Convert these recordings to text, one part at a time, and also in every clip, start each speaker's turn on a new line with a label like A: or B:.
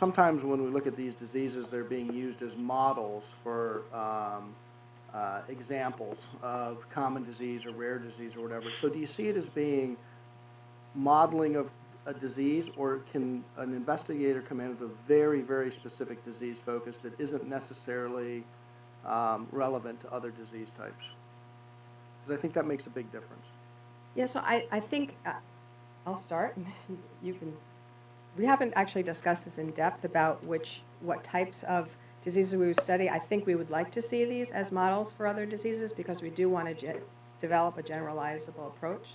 A: sometimes when we look at these diseases, they're being used as models for um, uh, examples of common disease or rare disease or whatever. So do you see it as being modeling of a disease, or can an investigator come in with a very, very specific disease focus that isn't necessarily um, relevant to other disease types? Because I think that makes a big difference.
B: Yeah, so I, I think, uh, I'll start, you can, we haven't actually discussed this in depth about which, what types of diseases we would study. I think we would like to see these as models for other diseases because we do want to develop a generalizable approach.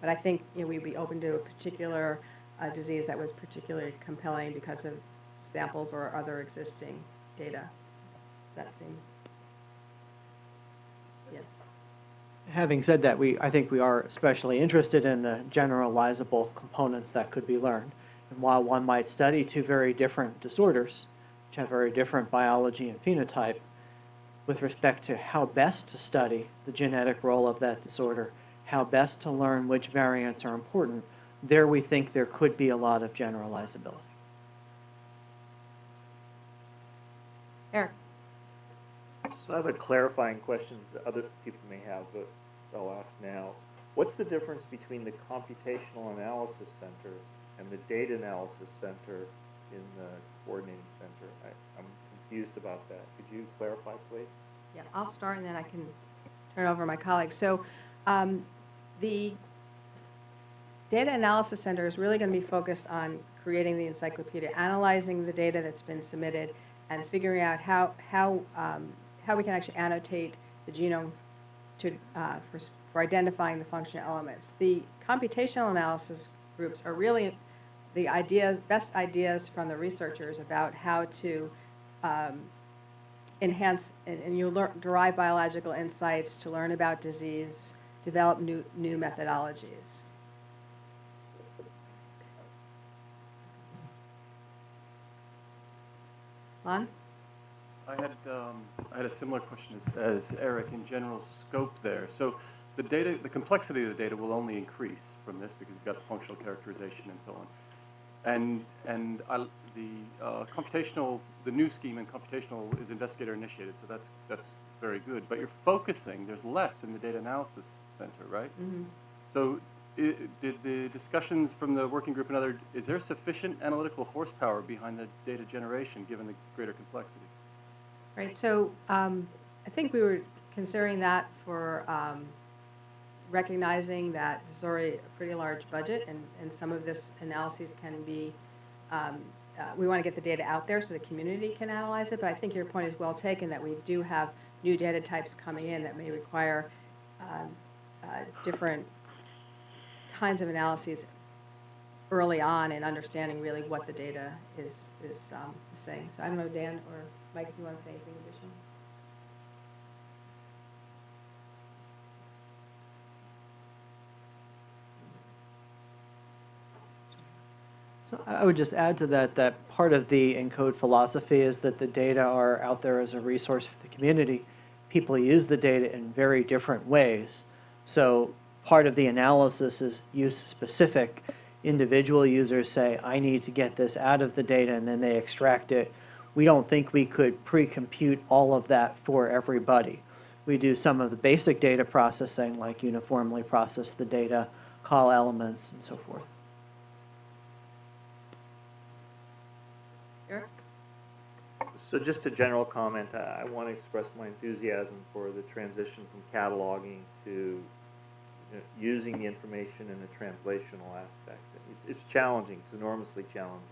B: But I think, you know, we'd be open to a particular uh, disease that was particularly compelling because of samples or other existing data. Does that seem? Yes.
C: Having said that, we, I think we are especially interested in the generalizable components that could be learned. And while one might study two very different disorders, which have very different biology and phenotype, with respect to how best to study the genetic role of that disorder, how best to learn which variants are important, there we think there could be a lot of generalizability.
B: Eric?
D: So I have a clarifying question that other people may have, but I'll ask now. What's the difference between the computational analysis center and the data analysis center in the coordinating center? I, I'm confused about that. Could you clarify, please?
B: Yeah, I'll start and then I can turn over to my colleagues. So um, the Data Analysis Center is really going to be focused on creating the encyclopedia, analyzing the data that's been submitted, and figuring out how, how, um, how we can actually annotate the genome to, uh, for, for identifying the functional elements. The computational analysis groups are really the ideas, best ideas from the researchers about how to um, enhance, and, and you learn, derive biological insights to learn about disease, develop new, new methodologies. Lon?
E: I had, um, I had a similar question as, as Eric in general scope there. So the data, the complexity of the data will only increase from this because you've got the functional characterization and so on. And, and I, the uh, computational, the new scheme in computational is investigator initiated, so that's, that's very good. But you're focusing, there's less in the data analysis center, right?
B: Mm-hmm.
E: So i- did the discussions from the working group and other, is there sufficient analytical horsepower behind the data generation given the greater complexity?
B: Right, so um, I think we were considering that for um, recognizing that this is already a pretty large budget, and, and some of this analyses can be, um, uh, we want to get the data out there so the community can analyze it, but I think your point is well taken, that we do have new data types coming in that may require um, uh, different kinds of analyses early on in understanding really what the data is, is um, saying. So I don't know, Dan or Mike, if you want to say anything additional?
C: So I would just add to that, that part of the ENCODE philosophy is that the data are out there as a resource for the community. People use the data in very different ways. So part of the analysis is use-specific. Individual users say, I need to get this out of the data, and then they extract it. We don't think we could pre-compute all of that for everybody. We do some of the basic data processing, like uniformly process the data, call elements, and so forth.
B: Eric?
D: So just a general comment, uh, I, I want to express my enthusiasm for the transition from cataloging to you know, using the information in a translational aspect. It's, it's challenging, it's enormously challenging.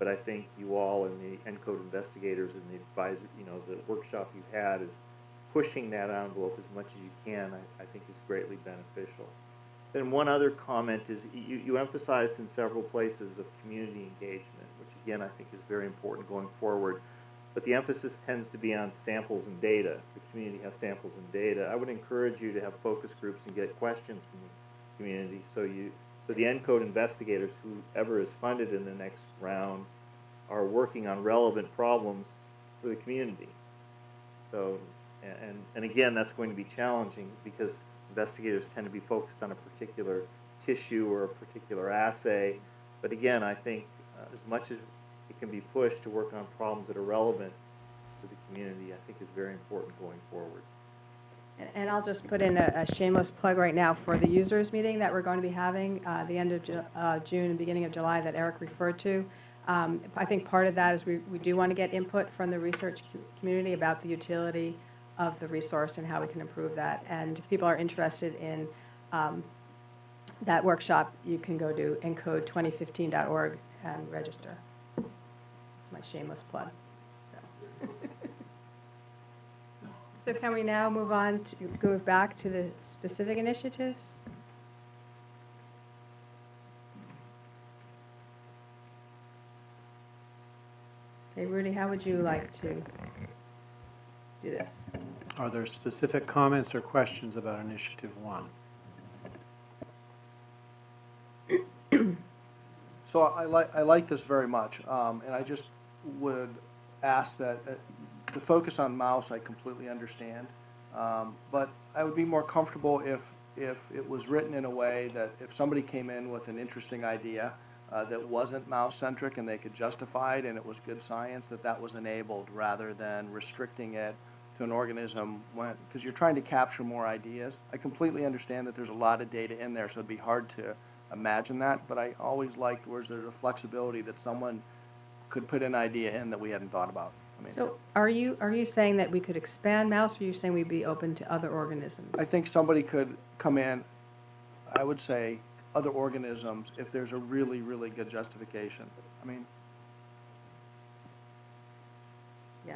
D: But I think you all and the ENCODE investigators and the advisor, you know, the workshop you had is pushing that envelope as much as you can, I, I think is greatly beneficial. Then one other comment is you, you emphasized in several places of community engagement, which again I think is very important going forward. But the emphasis tends to be on samples and data. The community has samples and data. I would encourage you to have focus groups and get questions from the community so you so the ENCODE investigators, whoever is funded in the next round, are working on relevant problems for the community. So, and, and again, that's going to be challenging because investigators tend to be focused on a particular tissue or a particular assay. But again, I think uh, as much as it can be pushed to work on problems that are relevant to the community, I think is very important going forward.
B: And- And I'll just put in a a shameless plug right now for the users meeting that we're going to be having uh, the end of Ju- uh, June and beginning of July that Eric referred to. Um, I think part of that is we we do want to get input from the research co- community about the utility of the resource and how we can improve that. And if people are interested in um, that workshop, you can go to encode2015.org and register. It's my shameless plug. So. So can we now move on to, go back to the specific initiatives? Okay, Rudy, how would you like to do this?
F: Are there specific comments or questions about Initiative One?
A: So I like, I like this very much, um, and I just would ask that, uh, the focus on mouse, I completely understand. Um, but I would be more comfortable if, if it was written in a way that if somebody came in with an interesting idea, uh, that wasn't mouse-centric and they could justify it and it was good science, that that was enabled rather than restricting it to an organism because you're trying to capture more ideas. I completely understand that there's a lot of data in there, so it'd be hard to imagine that, but I always liked where there's a flexibility that someone could put an idea in that we hadn't thought about. I mean,
B: So are you, are you saying that we could expand mouse, or are you saying we'd be open to other organisms?
A: I think somebody could come in, I would say, other organisms, if there's a really, really good justification. I mean,
B: Yeah.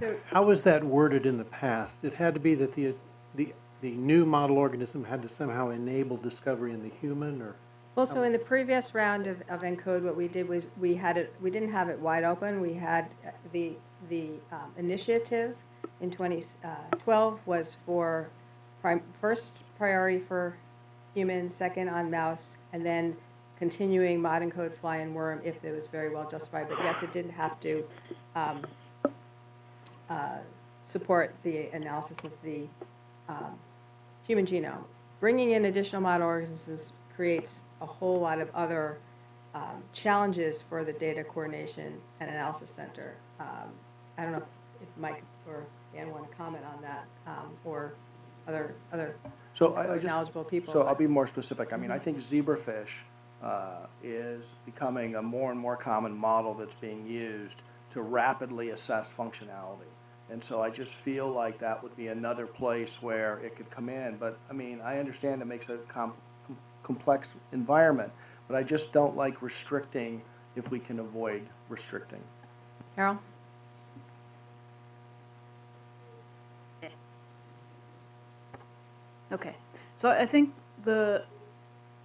B: So,
F: How was that worded in the past? It had to be that the, the, the new model organism had to somehow enable discovery in the human, or?
B: well, so in the previous round of, of ENCODE, what we did was, we had it, we didn't have it wide open. We had uh, the, the um, initiative in 2012 was for, first priority for human, second on mouse, and then continuing modENCODE fly and worm if it was very well justified. But yes, it didn't have to um, uh, support the analysis of the um, human genome. Bringing in additional model organisms creates a whole lot of other um, challenges for the data coordination and analysis center. Um, I don't know if if Mike or Dan want to comment on that, um, or other, other
A: so I, I just.
B: knowledgeable people.
A: So I'll be more specific. I mean, I think zebrafish uh, is becoming a more and more common model that's being used to rapidly assess functionality. And so I just feel like that would be another place where it could come in. But, I mean, I understand it makes a com- com- complex environment, but I just don't like restricting if we can avoid restricting.
B: Carol?
G: Okay, so I think the,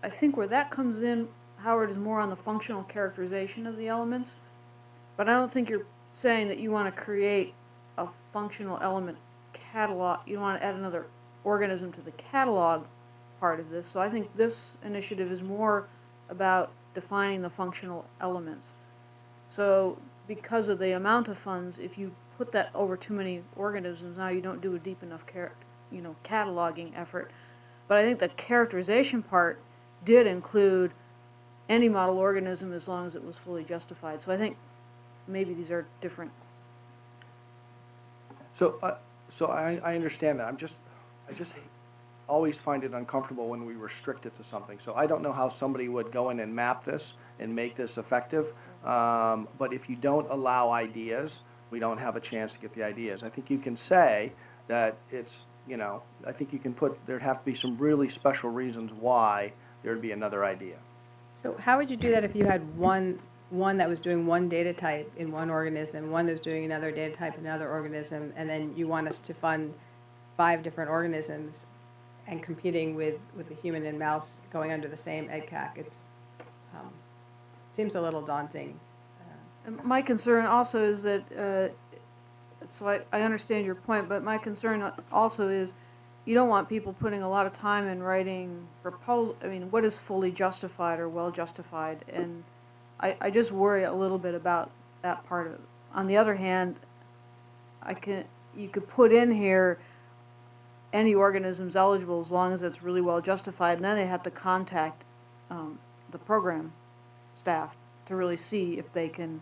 G: I think where that comes in, Howard, is more on the functional characterization of the elements. But I don't think you're saying that you want to create functional element catalog, you want to add another organism to the catalog part of this. So I think this initiative is more about defining the functional elements. So because of the amount of funds, if you put that over too many organisms, now you don't do a deep enough you know, cataloging effort. But I think the characterization part did include any model organism as long as it was fully justified. So I think maybe these are different.
A: So, uh, so I, I understand that. I'm just, I just always find it uncomfortable when we restrict it to something. So I don't know how somebody would go in and map this and make this effective. Um, but if you don't allow ideas, we don't have a chance to get the ideas. I think you can say that it's, you know, I think you can put, there'd have to be some really special reasons why there'd be another idea.
B: So how would you do that if you had one, one that was doing one data type in one organism, one that was doing another data type in another organism, and then you want us to fund five different organisms and competing with, with the human and mouse going under the same EdCAC? It's, um, seems a little daunting. Uh,
G: my concern also is that, uh, so I, I understand your point, but my concern also is you don't want people putting a lot of time in writing proposal, I mean, what is fully justified or well justified? And I, I just worry a little bit about that part of it. On the other hand, I can, you could put in here any organisms eligible as long as it's really well justified, and then they have to contact, um, the program staff to really see if they can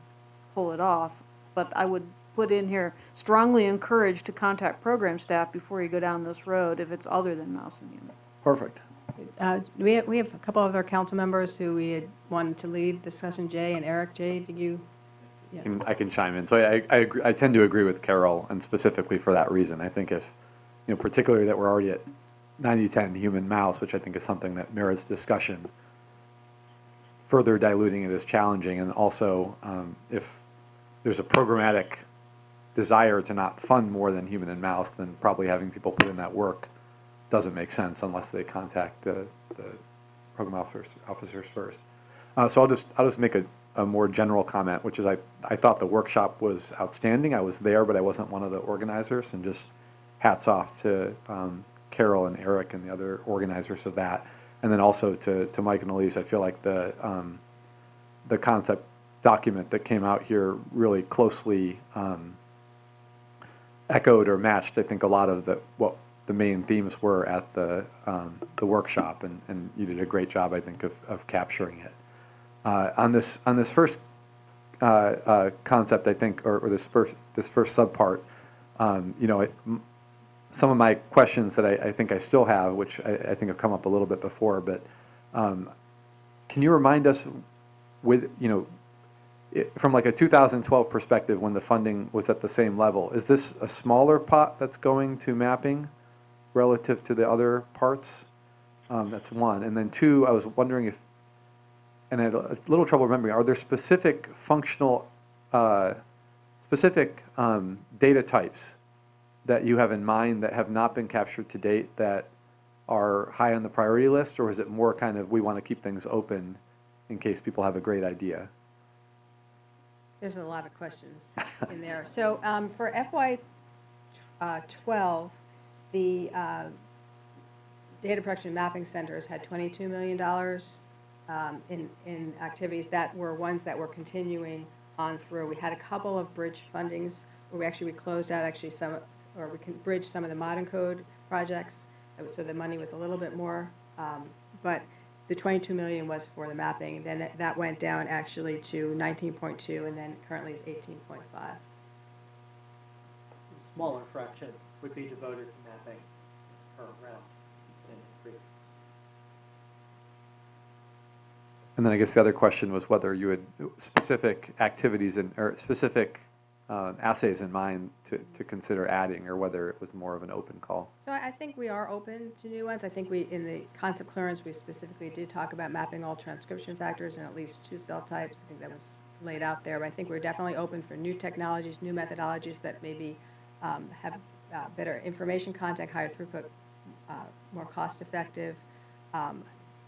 G: pull it off. But I would put in here, strongly encouraged to contact program staff before you go down this road if it's other than mouse and human.
F: Perfect.
B: Uh, We have, we have a couple of other council members who we had wanted to lead discussion, Jay and Eric. Jay, did you? Yeah.
H: can- I can chime in. So I, I, agree- I tend to agree with Carol, and specifically for that reason. I think if, you know, particularly that we're already at 90-10 human mouse, which I think is something that merits discussion, further diluting it is challenging, and also um, if there's a programmatic desire to not fund more than human and mouse, then probably having people put in that work doesn't make sense unless they contact the, the program officers, officers first. Uh, so I'll just, I'll just make a, a more general comment, which is I, I thought the workshop was outstanding. I was there, but I wasn't one of the organizers, and just hats off to um, Carol and Eric and the other organizers of that. And then also to, to Mike and Elise, I feel like the, um, the concept document that came out here really closely um, echoed or matched, I think, a lot of the, what the main themes were at the, um, the workshop, and, and you did a great job, I think, of, of capturing it. Uh, on this, on this first uh, uh, concept, I think, or, or this first, this first subpart, um, you know, it, some of my questions that I, I think I still have, which I, I think have come up a little bit before, but um, can you remind us with, you know, it- from like a 2012 perspective, when the funding was at the same level, is this a smaller pot that's going to mapping relative to the other parts? Um, That's one. And then two, I was wondering if, and I had a little trouble remembering, are there specific functional, uh, specific um, data types that you have in mind that have not been captured to date that are high on the priority list? Or is it more kind of, we want to keep things open in case people have a great idea?
B: There's a lot of questions in there. So um, for FY uh, '12, the uh, data production mapping centers had $22 million um, in, in activities that were ones that were continuing on through. We had a couple of bridge fundings where we actually, we closed out actually some, or we can bridge some of the modENCODE projects. Uh, So the money was a little bit more, um, but the 22 million was for the mapping. Then it- that went down actually to 19.2 and then currently is 18.5.
C: Smaller fraction would be devoted to mapping per round than previous.
H: And then I guess the other question was whether you had specific activities and, or specific uh, assays in mind to, to consider adding, or whether it was more of an open call.
B: So I I think we are open to new ones. I think we, in the concept clearance, we specifically did talk about mapping all transcription factors in at least two cell types. I think that was laid out there, but I think we're definitely open for new technologies, new methodologies that maybe um, have uh, better information content, higher throughput, uh, more cost-effective. Um,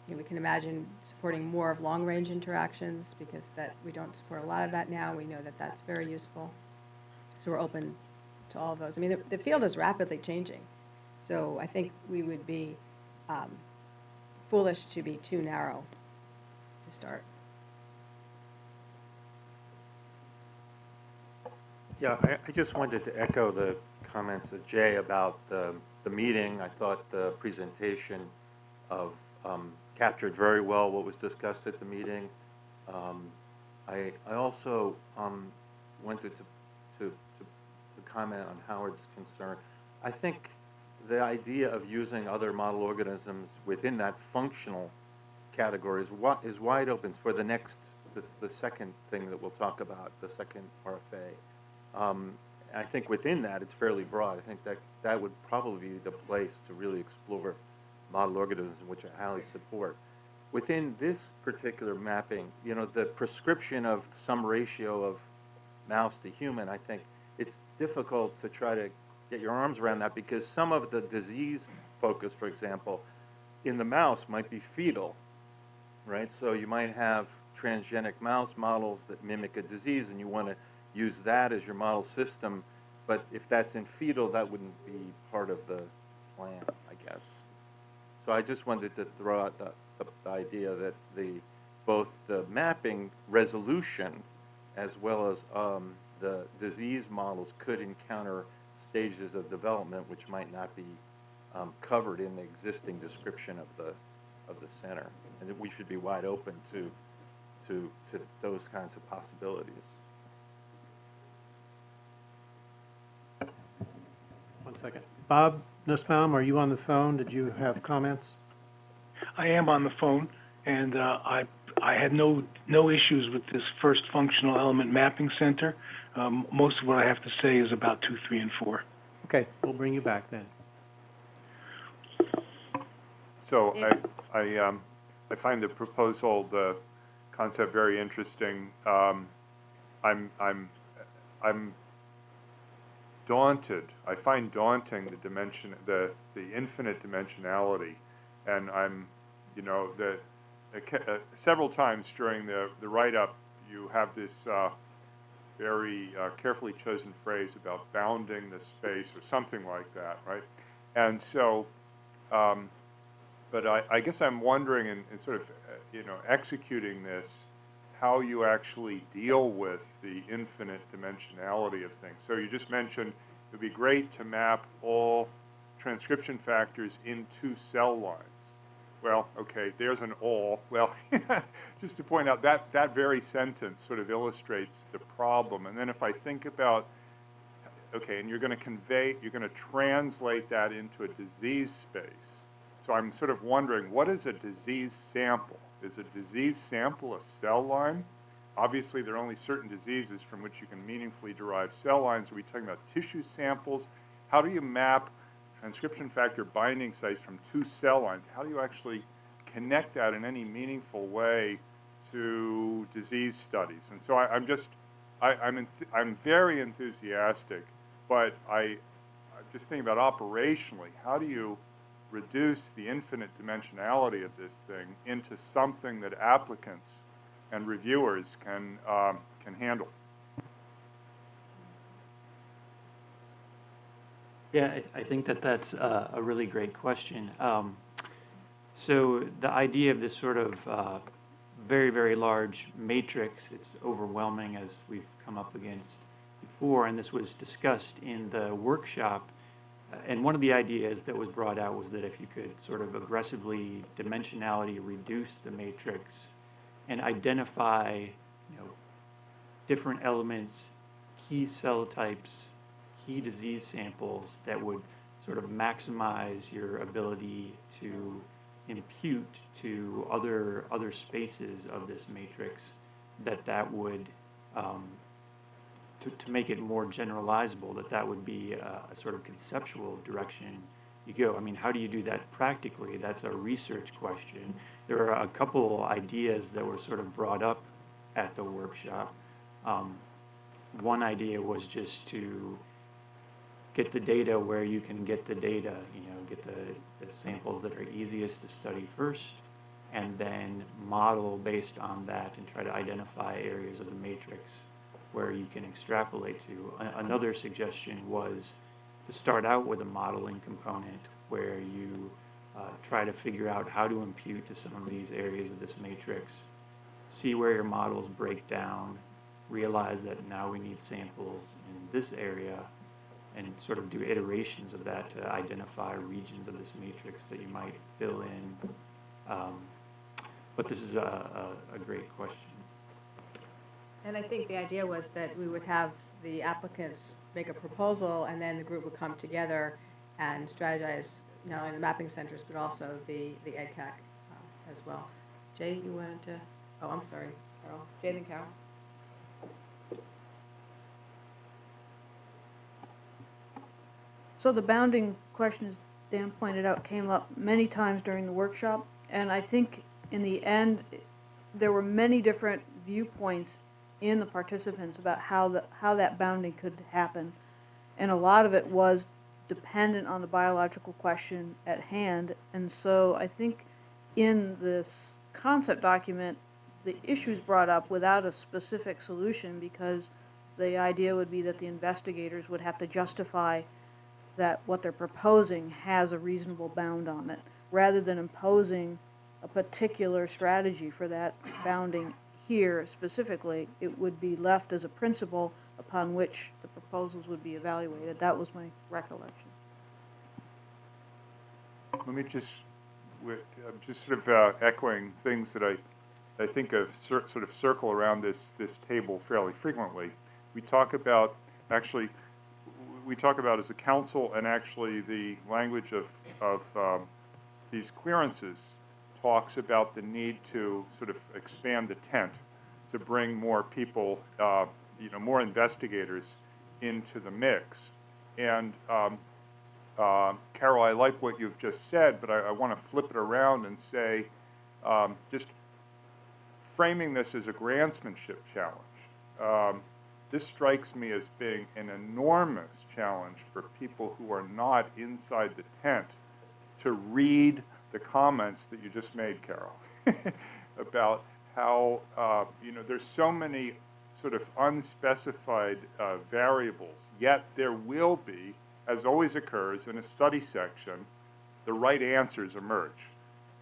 B: you know, We can imagine supporting more of long-range interactions because that, we don't support a lot of that now. We know that that's very useful. So we're open to all of those. I mean, the, the field is rapidly changing. So I think we would be um, foolish to be too narrow to start.
I: Yeah, I, I just wanted to echo the comments of Jay about the, the meeting. I thought the presentation of, um, captured very well what was discussed at the meeting. Um, I, I also, um, wanted to, to, to, to comment on Howard's concern. I think the idea of using other model organisms within that functional category is wi- is wide open for the next, the, the second thing that we'll talk about, the second RFA. Um, I think within that, it's fairly broad. I think that that would probably be the place to really explore model organisms, which I highly support. Within this particular mapping, you know, the prescription of some ratio of mouse to human, I think it's difficult to try to get your arms around that because some of the disease focus, for example, in the mouse might be fetal, right? So you might have transgenic mouse models that mimic a disease, and you want to use that as your model system. But if that's in fetal, that wouldn't be part of the plan, I guess. So I just wanted to throw out the, the, the idea that the both the mapping resolution as well as um, the disease models could encounter stages of development which might not be um, covered in the existing description of the of the center, and that we should be wide open to to, to those kinds of possibilities.
F: One second. Bob Nussbaum, are you on the phone? Did you have comments?
J: I am on the phone, and uh, I I had no no issues with this first functional element mapping center. Um, most of what I have to say is about two, three, and four.
F: Okay, we'll bring you back then.
K: So I, I, um, I find the proposal, the concept very interesting. Um, I'm, I'm, I'm daunted. I find daunting the dimension, the, the infinite dimensionality. And I'm, you know, the, uh, several times during the, the write-up, you have this, uh, very uh, carefully chosen phrase about bounding the space or something like that, right? And so, um, but I, I guess I'm wondering in, in sort of, uh, you know, executing this, how you actually deal with the infinite dimensionality of things. So you just mentioned it would be great to map all transcription factors into cell lines. Well, okay, there's an all. Well, just to point out that that very sentence sort of illustrates the problem. And then if I think about, okay, and you're going to convey, you're going to translate that into a disease space. So I'm sort of wondering, what is a disease sample? Is a disease sample a cell line? Obviously, there are only certain diseases from which you can meaningfully derive cell lines. Are we talking about tissue samples? How do you map transcription factor binding sites from two cell lines? How do you actually connect that in any meaningful way to disease studies? And so I, I'm just, I, I'm, enth- I'm very enthusiastic, but I, I'm just thinking about operationally, how do you reduce the infinite dimensionality of this thing into something that applicants and reviewers can, um, can handle?
L: Yeah, I, I think that that's a, a really great question. Um, so the idea of this sort of uh, very, very large matrix, it's overwhelming as we've come up against before, and this was discussed in the workshop. And one of the ideas that was brought out was that if you could sort of aggressively dimensionality reduce the matrix and identify, you know, different elements, key cell types, key disease samples that would sort of maximize your ability to impute to other other spaces of this matrix that that would um, to, to make it more generalizable that that would be a, a sort of conceptual direction you go. I mean how do you do that practically? That's a research question. There are a couple ideas that were sort of brought up at the workshop. Um, one idea was just to get the data where you can get the data, you know, get the, the samples that are easiest to study first, and then model based on that and try to identify areas of the matrix where you can extrapolate to. A- another suggestion was to start out with a modeling component where you uh, try to figure out how to impute to some of these areas of this matrix, see where your models break down, realize that now we need samples in this area, and sort of do iterations of that to identify regions of this matrix that you might fill in. Um, but this is a, a, a great question.
B: And I think the idea was that we would have the applicants make a proposal, and then the group would come together and strategize, not only the mapping centers, but also the, the EdCAC uh, as well. Jay, you wanted to, oh, I'm sorry, Carol. Jay then Carol.
G: So the bounding question, as Dan pointed out, came up many times during the workshop, and I think in the end, there were many different viewpoints in the participants about how the, how that bounding could happen. And a lot of it was dependent on the biological question at hand, and so I think in this concept document, the issues brought up without a specific solution, because the idea would be that the investigators would have to justify that what they're proposing has a reasonable bound on it, rather than imposing a particular strategy for that bounding here specifically, it would be left as a principle upon which the proposals would be evaluated. That was my recollection.
K: Let me just, I'm just sort of uh, echoing things that I I think of sort of circle around this, this table fairly frequently. We talk about, actually, we talk about as a council and actually the language of, of um, these clearances talks about the need to sort of expand the tent to bring more people, uh, you know, more investigators into the mix. And um, uh, Carol, I like what you've just said, but I, I want to flip it around and say, um, just framing this as a grantsmanship challenge. Um, this strikes me as being an enormous challenge for people who are not inside the tent to read the comments that you just made, Carol, about how, uh, you know, there's so many sort of unspecified uh, variables, yet there will be, as always occurs in a study section, the right answers emerge,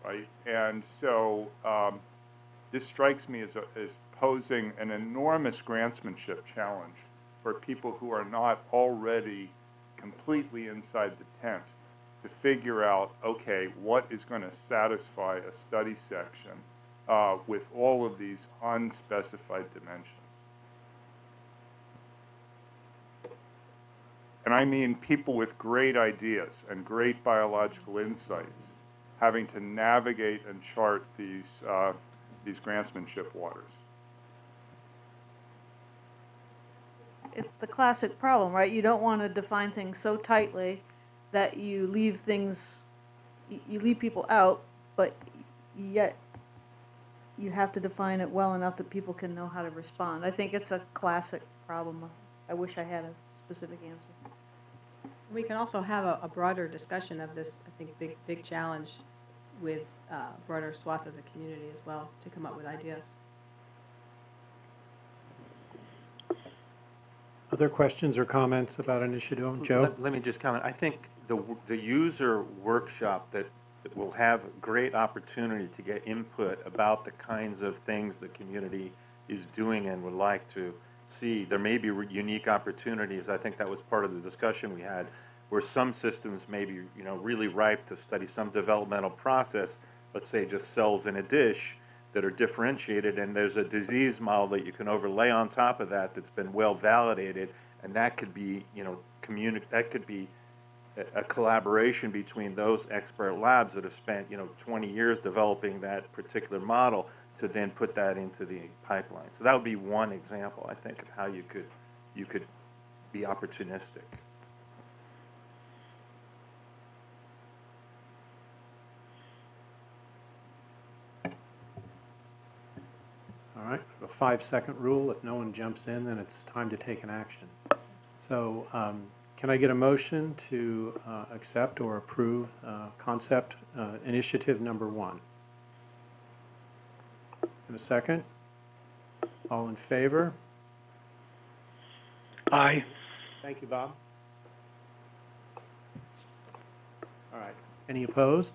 K: right? And so um, this strikes me as, a, as posing an enormous grantsmanship challenge for people who are not already completely inside the tent to figure out, okay, what is going to satisfy a study section uh, with all of these unspecified dimensions. And I mean people with great ideas and great biological insights having to navigate and chart these, uh, these grantsmanship waters.
G: It's the classic problem, right? You don't want to define things so tightly that you leave things, you leave people out, but yet you have to define it well enough that people can know how to respond. I think it's a classic problem. I wish I had a specific answer.
B: We can also have a, a broader discussion of this, I think, big, big challenge with uh, broader swath of the community as well, to come up with ideas.
F: Other questions or comments about initiative? Joe?
I: Let, let me just comment. I think the, the user workshop that, that will have great opportunity to get input about the kinds of things the community is doing and would like to see. There may be unique opportunities. I think that was part of the discussion we had, where some systems may be, you know, really ripe to study some developmental process, let's say just cells in a dish that are differentiated, and there's a disease model that you can overlay on top of that that's been well validated, and that could be, you know, that could be a, collaboration between those expert labs that have spent, you know, 20 years developing that particular model to then put that into the pipeline. So that would be one example, I think, of how you could, you could be opportunistic.
F: All right, a five-second rule. If no one jumps in, then it's time to take an action. So um, can I get a motion to uh, accept or approve uh, concept uh, initiative number one? In a second? All in favor?
J: Aye.
F: Thank you, Bob. All right. Any opposed?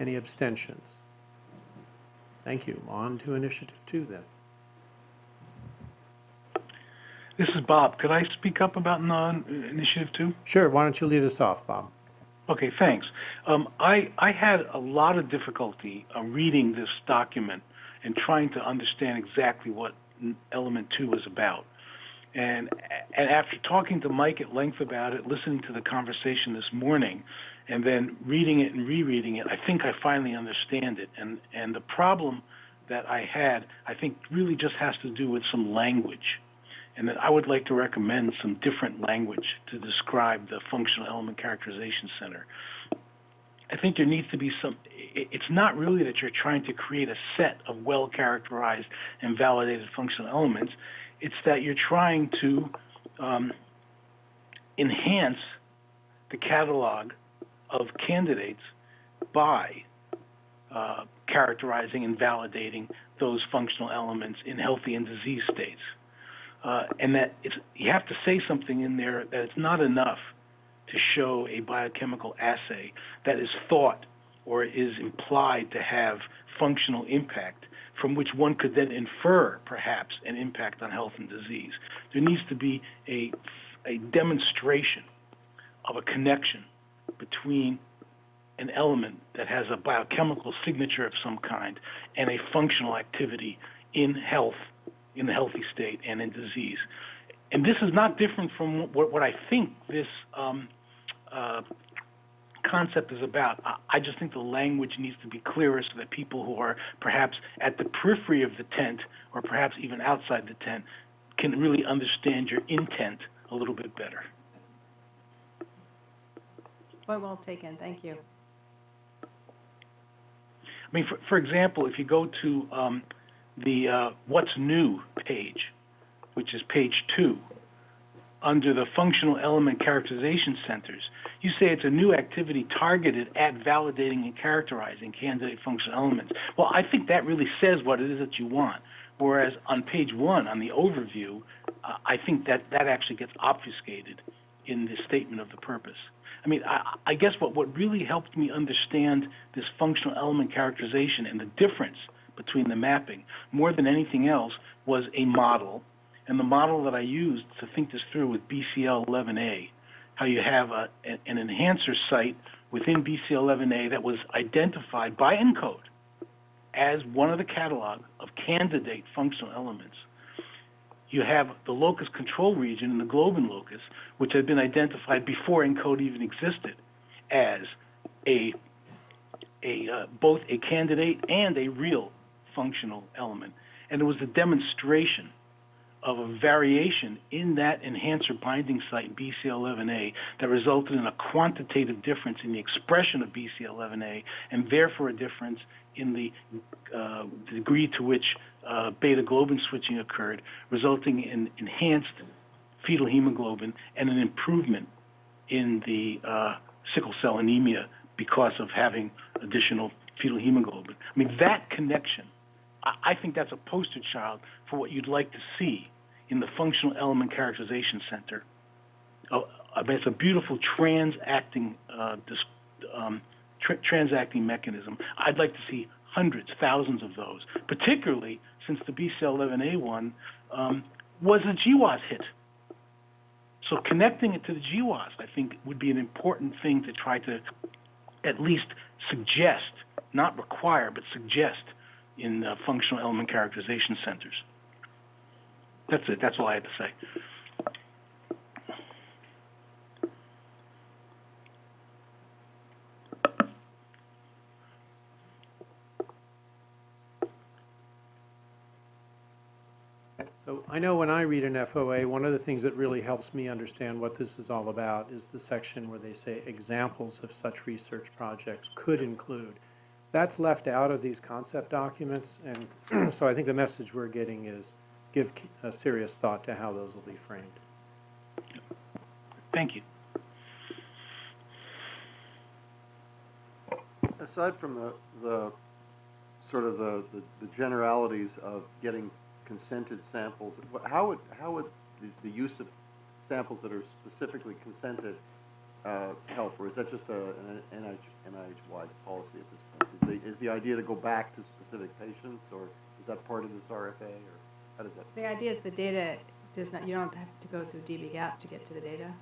F: Any abstentions? Thank you. On to initiative two then.
J: This is Bob. Could I speak up about non, initiative two?
F: Sure, why don't you lead us off, Bob?
J: Okay, thanks. Um, I, I had a lot of difficulty uh, reading this document and trying to understand exactly what element two was about. And, and after talking to Mike at length about it, listening to the conversation this morning, and then reading it and rereading it, I think I finally understand it. And, and the problem that I had, I think, really just has to do with some language. And I would like to recommend some different language to describe the Functional Element Characterization Center. I think there needs to be some, it's not really that you're trying to create a set of well characterized and validated functional elements. It's that you're trying to um, enhance the catalog of candidates by uh, characterizing and validating those functional elements in healthy and disease states. Uh, and that you have to say something in there that it's not enough to show a biochemical assay that is thought or is implied to have functional impact from which one could then infer perhaps an impact on health and disease. There needs to be a, a demonstration of a connection between an element that has a biochemical signature of some kind and a functional activity in health, in the healthy state, and in disease. And this is not different from what, what I think this um, uh, concept is about. I, I just think the language needs to be clearer so that people who are perhaps at the periphery of the tent or perhaps even outside the tent can really understand your intent a little bit better.
B: Point well taken, thank you.
J: I mean, for, for example, if you go to um, the uh, What's New page, which is page two, under the Functional Element Characterization Centers, you say it's a new activity targeted at validating and characterizing candidate functional elements. Well, I think that really says what it is that you want. Whereas on page one, on the overview, uh, I think that that actually gets obfuscated in the statement of the purpose. I mean, I, I guess what, what really helped me understand this functional element characterization and the difference between the mapping, more than anything else, was a model. And the model that I used to think this through with BCL 11A, how you have a, an enhancer site within BCL 11A that was identified by ENCODE as one of the catalog of candidate functional elements. You have the locus control region and the globin locus, which had been identified before ENCODE even existed as a, a uh, both a candidate and a real functional element. And it was a demonstration of a variation in that enhancer binding site BCL11A that resulted in a quantitative difference in the expression of BCL11A and therefore a difference in the uh, degree to which uh, beta globin switching occurred, resulting in enhanced fetal hemoglobin and an improvement in the uh, sickle cell anemia because of having additional fetal hemoglobin. I mean, that connection, I, think that's a poster child for what you'd like to see in the Functional Element Characterization Center. Uh, I mean, it's a beautiful transacting, uh, um, tra- transacting mechanism. I'd like to see hundreds, thousands of those, particularly since the BCL11A one um, was a GWAS hit. So connecting it to the GWAS, I think, would be an important thing to try to at least suggest, not require, but suggest in uh, functional element characterization centers. That's it. That's all I had to say.
F: So I know when I read an FOA, one of the things that really helps me understand what this is all about is the section where they say examples of such research projects could include. That's left out of these concept documents, and so I think the message we're getting is give a serious thought to how those will be framed.
J: Thank you.
M: Aside from the, the, sort of the, the the generalities of getting consented samples, how would, how would the, the use of samples that are specifically consented uh, help? Or is that just a, an NIH, NIH-wide policy at this point? Is the, is the idea to go back to specific patients, or is that part of this RFA, or how does that?
B: The idea is the data does not, you don't have to go through dbGaP to get to the data.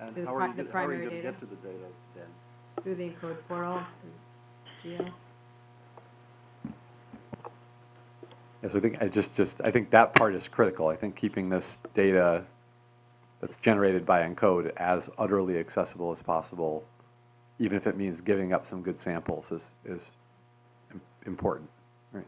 M: And
B: to the
M: how
B: pri-
M: are you,
B: the
M: gonna- how are you gonna
B: data?
M: get to the data then?
B: Through the ENCODE portal, through GEO.
H: Yes, I think, I just, just, I think that part is critical. I think keeping this data that's generated by ENCODE as utterly accessible as possible, even if it means giving up some good samples, is, is important, right?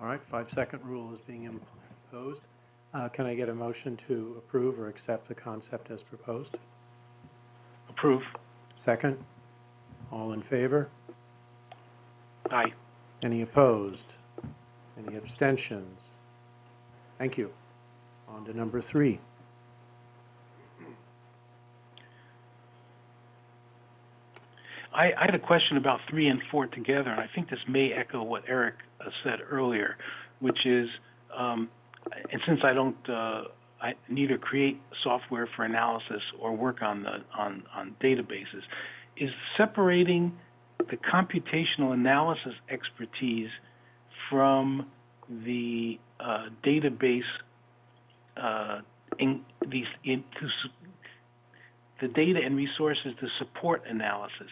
F: All right, five-second rule is being imposed. Uh, Can I get a motion to approve or accept the concept as proposed?
J: Approve.
F: Second? All in favor?
J: Aye.
F: Any opposed? Any abstentions? Thank you. On to number three.
J: I, I had a question about three and four together, and I think this may echo what Eric uh, said earlier, which is, um, and since I don't, uh, I neither create software for analysis or work on the on on databases, is separating the computational analysis expertise from the uh, database uh, in these into s- the data and resources to support analysis.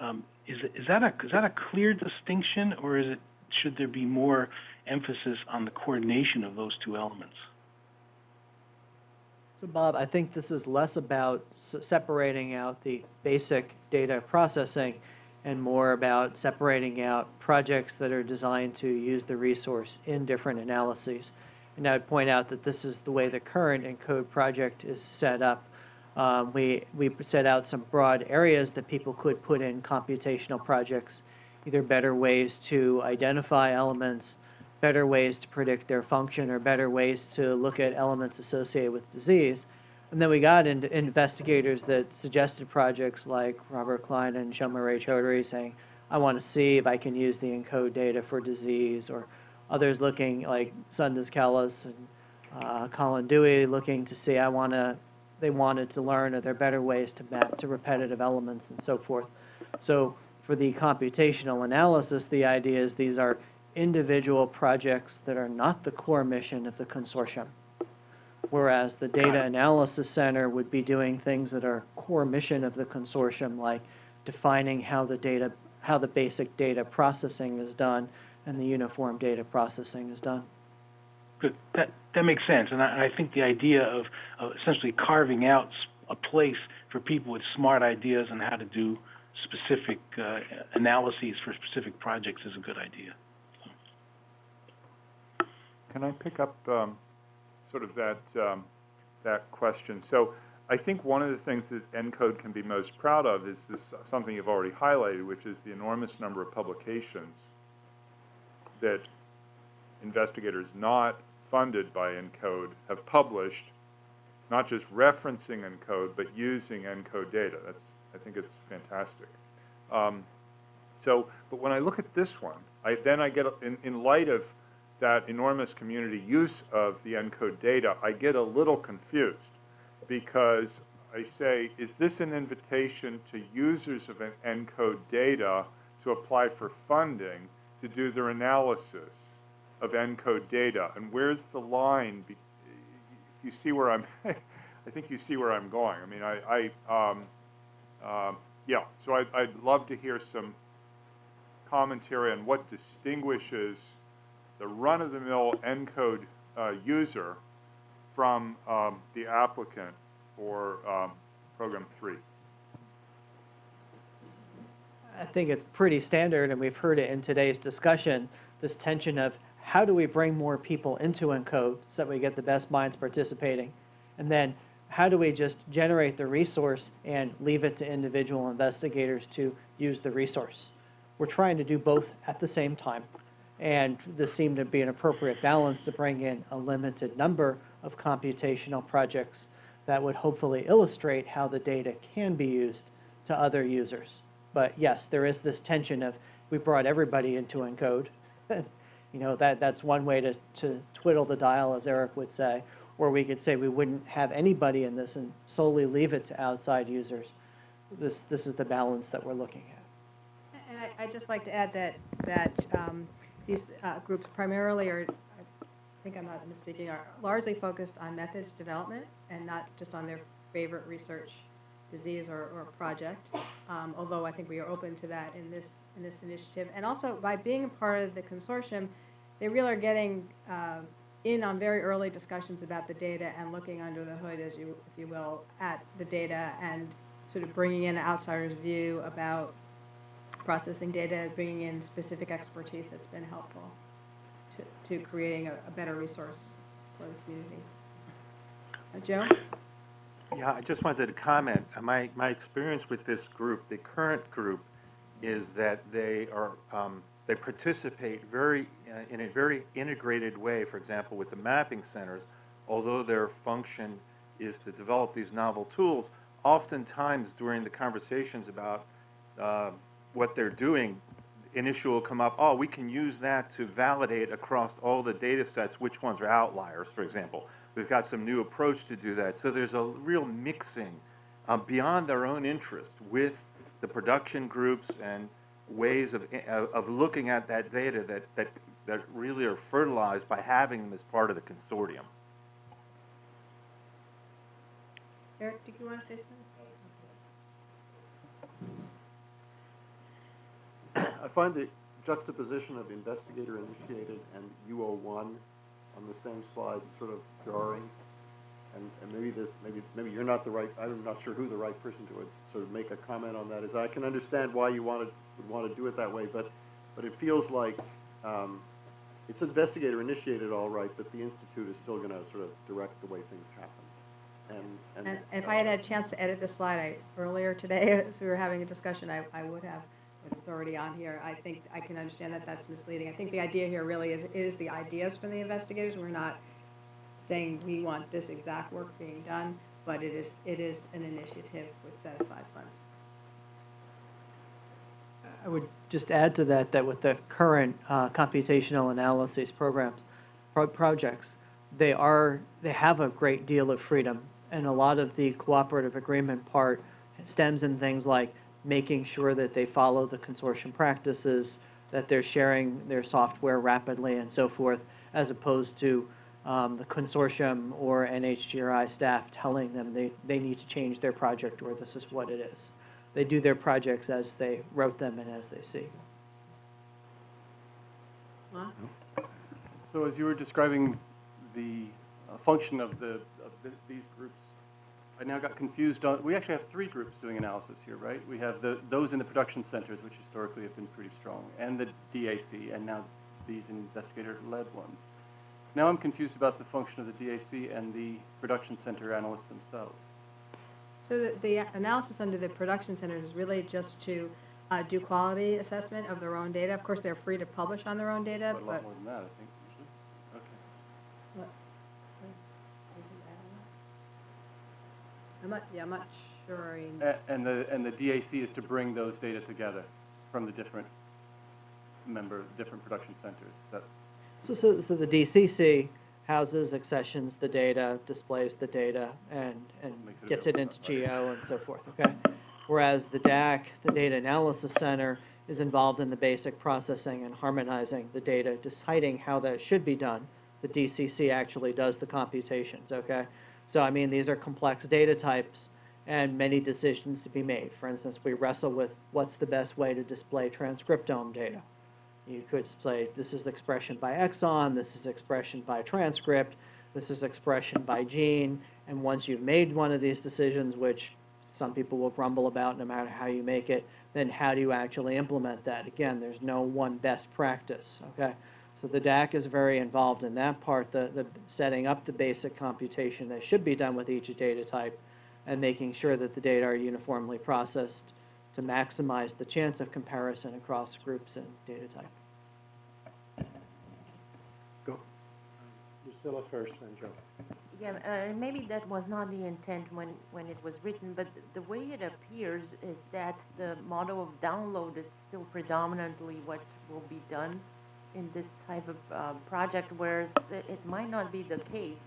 J: Um, is, is that a is that a clear distinction, or is it should there be more emphasis on the coordination of those two elements?
C: So Bob, I think this is less about separating out the basic data processing and more about separating out projects that are designed to use the resource in different analyses. And I'd point out that this is the way the current ENCODE project is set up. Um, we, we set out some broad areas that people could put in computational projects, either better ways to identify elements, better ways to predict their function, or better ways to look at elements associated with disease. And then we got into investigators that suggested projects like Robert Klein and Soumya Raychaudhuri saying, I want to see if I can use the ENCODE data for disease, or others looking like Sunduz Keles and uh, Colin Dewey looking to see, I want to, they wanted to learn, are there better ways to map to repetitive elements and so forth. So for the computational analysis, the idea is these are individual projects that are not the core mission of the consortium. Whereas the Data Analysis Center would be doing things that are core mission of the consortium, like defining how the data, how the basic data processing is done and the uniform data processing is done.
J: Good. That that makes sense, and I, I think the idea of, essentially carving out a place for people with smart ideas on how to do specific uh, analyses for specific projects is a good idea.
K: Can I pick up um, sort of that, um, that question? So I think one of the things that ENCODE can be most proud of is this, something you've already highlighted, which is the enormous number of publications that investigators not funded by ENCODE have published, not just referencing ENCODE, but using ENCODE data. That's, I think it's fantastic. Um, so, but when I look at this one, I, then I get, in, in light of that enormous community use of the ENCODE data, I get a little confused because I say, is this an invitation to users of an ENCODE data to apply for funding to do their analysis of ENCODE data? And where's the line? You see where I'm, I think you see where I'm going. I mean, I, I um, um, yeah, so I, I'd love to hear some commentary on what distinguishes the run-of-the-mill ENCODE uh, user from um, the applicant for um, program three.
C: I think it's pretty standard, and we've heard it in today's discussion, this tension of how do we bring more people into ENCODE so that we get the best minds participating? And then how do we just generate the resource and leave it to individual investigators to use the resource? We're trying to do both at the same time. And this seemed to be an appropriate balance to bring in a limited number of computational projects that would hopefully illustrate how the data can be used to other users. But yes, there is this tension of we brought everybody into ENCODE. you know, that, that's one way to, to twiddle the dial, as Eric would say. Or we could say we wouldn't have anybody in this and solely leave it to outside users. This, this is the balance that we're looking at.
B: And I, I'd just like to add that, that um, these uh, groups primarily are, I think I'm not misspeaking, are largely focused on methods development and not just on their favorite research disease or, or project, um, although I think we are open to that in this, in this initiative. And also, by being a part of the consortium, they really are getting uh, in on very early discussions about the data and looking under the hood, as you, if you will, at the data and sort of bringing in an outsider's view about processing data, bringing in specific expertise that's been helpful to, to creating a, a better resource for the community. Uh, Joe?
I: Yeah, I just wanted to comment. Uh, My, my experience with this group, the current group, is that they are, um, they participate very, uh, in a very integrated way, for example, with the mapping centers, although their function is to develop these novel tools, oftentimes during the conversations about uh, what they're doing, an issue will come up, oh, we can use that to validate across all the data sets which ones are outliers, for example. We've got some new approach to do that. So there's a real mixing uh, beyond their own interest with the production groups and ways of, of, of looking at that data that, that that really are fertilized by having them as part of the consortium.
B: Eric, did you want to say something?
M: I find the juxtaposition of investigator-initiated and U01 on the same slide sort of jarring. And, and maybe this, maybe, maybe you're not the right, I'm not sure who the right person to sort of make a comment on that is. I can understand why you wanted, would want to do it that way, but, but it feels like, um, it's investigator-initiated all right, but the institute is still going to sort of direct the way things happen. And, and.
B: And if I had had a chance to edit the slide I, earlier today, as we were having a discussion, I, I would have, it's already on here. I think, I can understand that that's misleading. I think the idea here really is, is the ideas from the investigators. We're not saying we want this exact work being done, but it is, it is an initiative with set-aside funds.
C: I would just add to that, that with the current uh, computational analysis programs, pro- projects, they are, they have a great deal of freedom. And a lot of the cooperative agreement part stems in things like making sure that they follow the consortium practices, that they're sharing their software rapidly and so forth, as opposed to um, the consortium or NHGRI staff telling them they, they need to change their project or this is what it is. They do their projects as they wrote them and as they see.
E: So as you were describing the uh, function of the, of the- these groups, I now got confused on, we actually have three groups doing analysis here, right? We have the, those in the production centers, which historically have been pretty strong, and the DAC, and now these investigator-led ones. Now I'm confused about the function of the DAC and the production center analysts themselves.
B: So the, the analysis under the production centers is really just to uh, do quality assessment of their own data. Of course, they're free to publish on their own data, but.
E: lot more than that, I think, usually. Okay.
B: What? I'm not, yeah, I'm not sure. I-
E: A- And the, and the DAC is to bring those data together from the different member, different production centers. Is that
C: So, so, so the DCC houses, accessions the data, displays the data, and, and
E: Makes it
C: gets it into. GEO and so forth, okay? Whereas the DAC, the Data Analysis Center, is involved in the basic processing and harmonizing the data, deciding how that should be done. The DCC actually does the computations, okay? So, I mean, these are complex data types and many decisions to be made. For instance, we wrestle with what's the best way to display transcriptome data. You could say, this is expression by exon, this is expression by transcript, this is expression by gene, and once you've made one of these decisions, which some people will grumble about no matter how you make it, then how do you actually implement that? Again, there's no one best practice, okay? So the DAC is very involved in that part, the, the setting up the basic computation that should be done with each data type, and making sure that the data are uniformly processed to maximize the chance of comparison across groups and data type.
F: Go. Lucila first, then Joe.
N: Yeah, uh, maybe that was not the intent when, when it was written, but the way it appears is that the model of download is still predominantly what will be done in this type of uh, project, whereas it, might not be the case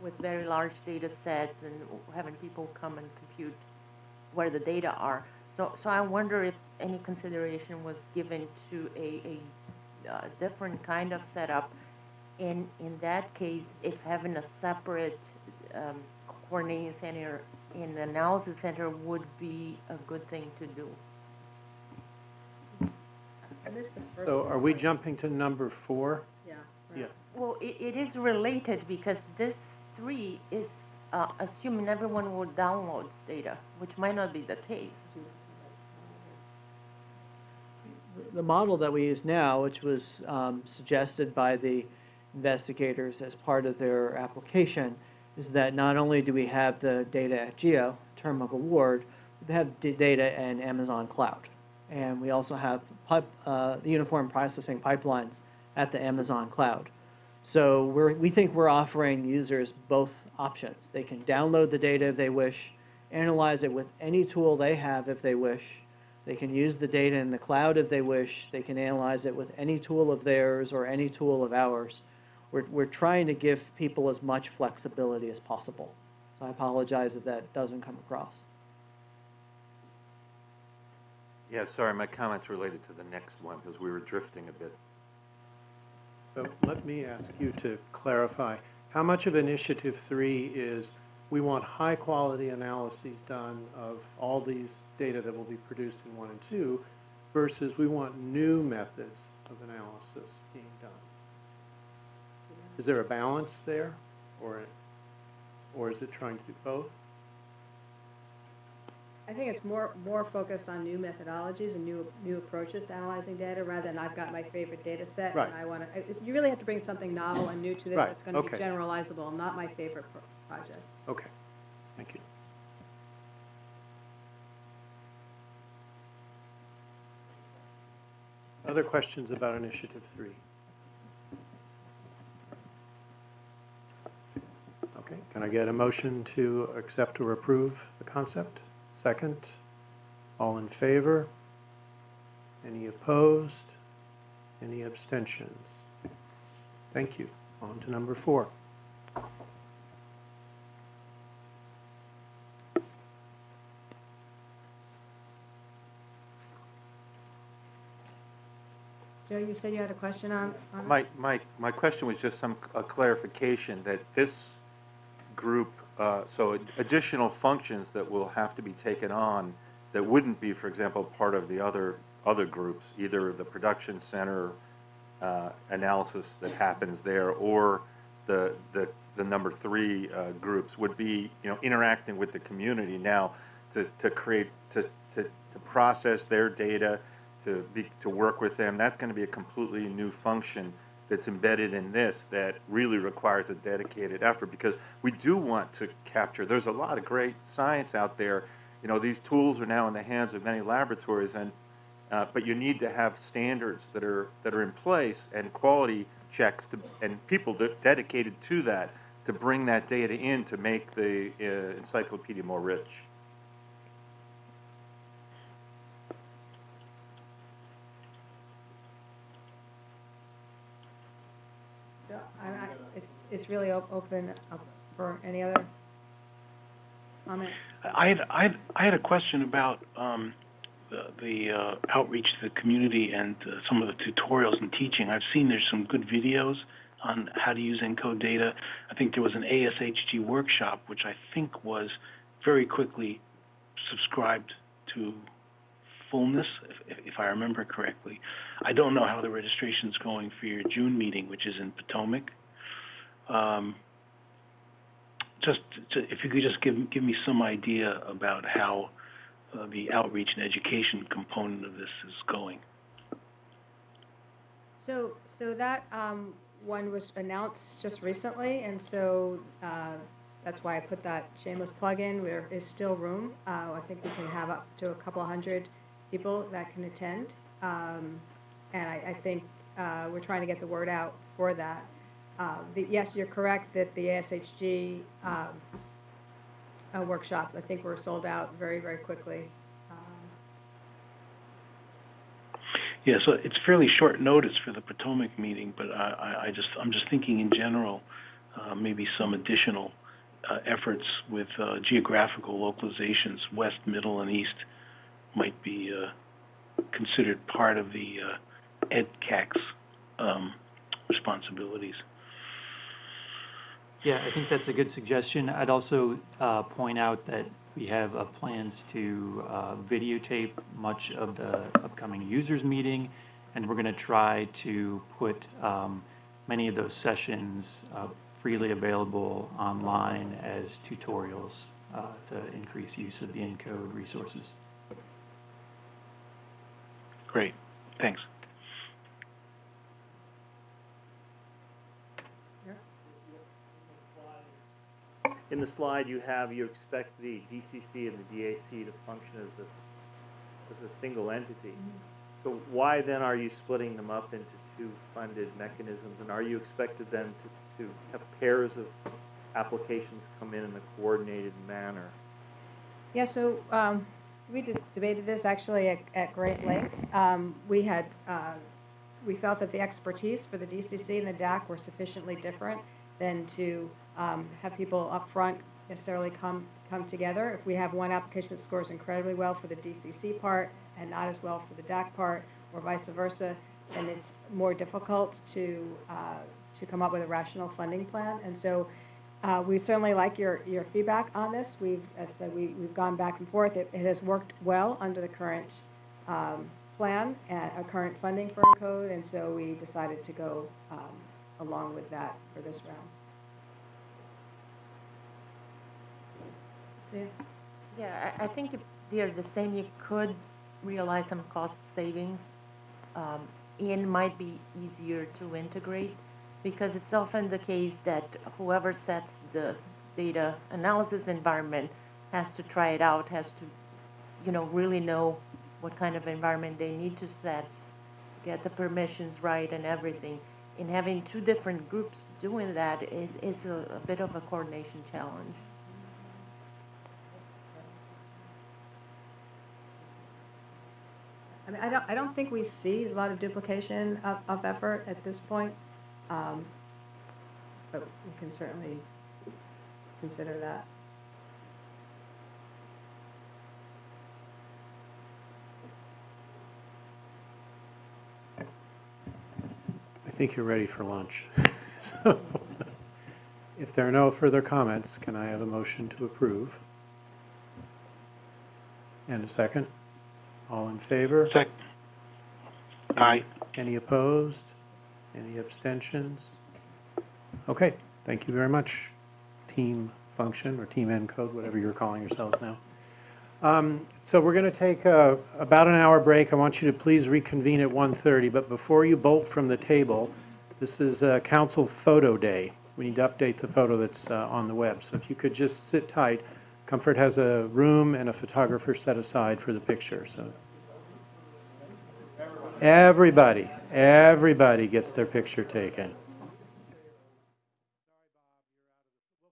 N: with very large data sets and having people come and compute where the data are. So, so I wonder if any consideration was given to a, a uh, different kind of setup. In, in that case, if having a separate um, coordinating center in the analysis center would be a good thing to do.
B: At least the first
F: So are we jumping to number four?
B: Yeah.
E: Yes.
N: Well, it, it is related because this three is uh, assuming everyone will download data, which might not be the case.
C: The model that we use now, which was um, suggested by the investigators as part of their application, is that not only do we have the data at GEO, term of award, we have data in Amazon Cloud. And we also have pipe, uh, the uniform processing pipelines at the Amazon Cloud. So we think we're offering users both options. They can download the data if they wish, analyze it with any tool they have if they wish. They can use the data in the cloud if they wish. They can analyze it with any tool of theirs or any tool of ours. We're, we're trying to give people as much flexibility as possible. So I apologize if that doesn't come across.
I: Yeah, sorry, my comments related to the next one because we were drifting a bit.
F: So let me ask you to clarify, how much of Initiative Three is, we want high-quality analyses done of all these data that will be produced in one and two, versus we want new methods of analysis being done? Is there a balance there, or, or is it trying to do both?
B: I think it's more, more focused on new methodologies and new, new approaches to analyzing data, rather than I've got my favorite data set.
F: Right.
B: And I want to, you really have to bring something novel and new to this
F: Right,
B: that's going to be
F: okay.
B: generalizable, not my favorite pro- project.
F: Okay, thank you. Other questions about Initiative Three? Okay, can I get a motion to accept or approve the concept? Second? All in favor? Any opposed? Any abstentions? Thank you. On to number four.
B: Joe, you said you had a question on, on it?
I: My, my, my question was just some, a clarification that this group, uh, so additional functions that will have to be taken on that wouldn't be, for example, part of the other, other groups, either the production center uh, analysis that happens there or the, the, the number three uh, groups would be, you know, interacting with the community now to, to create, to, to, to process their data, to be, to work with them. That's going to be a completely new function that's embedded in this that really requires a dedicated effort because we do want to capture, there's a lot of great science out there. You know, these tools are now in the hands of many laboratories and, uh, but you need to have standards that are, that are in place and quality checks to, and people de- dedicated to that to bring that data in to make the uh, encyclopedia more rich.
B: So, I, I, it's really op- open up for any other comments?
J: I had, I had, I had a question about um, the, the uh, outreach to the community and uh, some of the tutorials and teaching. I've seen there's some good videos on how to use ENCODE data. I think there was an ASHG workshop, which I think was very quickly subscribed to fullness, if, if I remember correctly. I don't know how the registration's going for your June meeting, which is in Potomac. Um, just to, if you could just give give me some idea about how uh, the outreach and education component of this is going.
B: So, so that um, one was announced just recently, and so uh, that's why I put that shameless plug in. There is still room. Uh, I think we can have up to a couple hundred people that can attend. Um, And I, I think uh, we're trying to get the word out for that. Uh, the- Yes, you're correct that the ASHG um, uh, workshops, I think were sold out very, very quickly. Um,
J: Yeah, so it's fairly short notice for the Potomac meeting, but I, I, just I'm just thinking in general, uh, maybe some additional uh, efforts with uh, geographical localizations, west, middle, and east, might be uh, considered part of the uh, EdCAC's um, responsibilities.
L: Yeah, I think that's a good suggestion. I'd also uh, point out that we have uh, plans to uh, videotape much of the upcoming users meeting, and we're going to try to put um, many of those sessions uh, freely available online as tutorials uh, to increase use of the ENCODE resources.
J: Great, thanks.
D: In the slide you have, you expect the DCC and the DAC to function as a, as a single entity. So why then are you splitting them up into two funded mechanisms? And are you expected then to, to have pairs of applications come in in a coordinated manner?
B: Yeah, so um, we debated this actually at, at great length. Um, We had, uh, we felt that the expertise for the DCC and the DAC were sufficiently different than to um, have people up front necessarily come, come together. If we have one application that scores incredibly well for the DCC part and not as well for the DAC part, or vice versa, then it's more difficult to, uh, to come up with a rational funding plan. And so uh, we certainly like your, your feedback on this. We've, as said, we, we've gone back and forth. It, it has worked well under the current um, plan, and uh, current funding for ENCODE, and so we decided to go um, along with that for this round.
N: Yeah, I, I think if they're the same, you could realize some cost savings. Um, and might be easier to integrate because it's often the case that whoever sets the data analysis environment has to try it out, has to, you know, really know what kind of environment they need to set, get the permissions right and everything. And having two different groups doing that is, is a, a bit of a coordination challenge.
B: I mean, I don't, I don't think we see a lot of duplication of, of effort at this point. Um, But we can certainly consider that.
F: I think you're ready for lunch. So, If there are no further comments, can I have a motion to approve? And a second? All in favor?
J: Sec, aye.
F: Any opposed? Any abstentions? Okay, thank you very much, Team Function, or Team ENCODE, whatever you're calling yourselves now. Um, So we're going to take a- about an hour break. I want you to please reconvene at 1:30, but before you bolt from the table, this is uh, Council Photo Day. We need to update the photo that's uh, on the web. So if you could just sit tight. Comfort has a room and a photographer set aside for the picture, so. Everybody, everybody gets their picture taken.